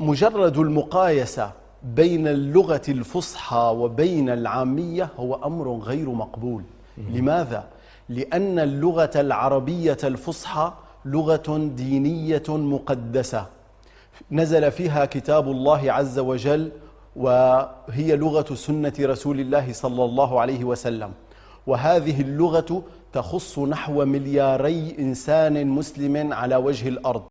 مجرد المقايسة بين اللغة الفصحى وبين العامية هو أمر غير مقبول. لماذا؟ لأن اللغة العربية الفصحى لغة دينية مقدسة. نزل فيها كتاب الله عز وجل وهي لغة سنة رسول الله صلى الله عليه وسلم. وهذه اللغة تخص نحو ملياري إنسان مسلم على وجه الأرض.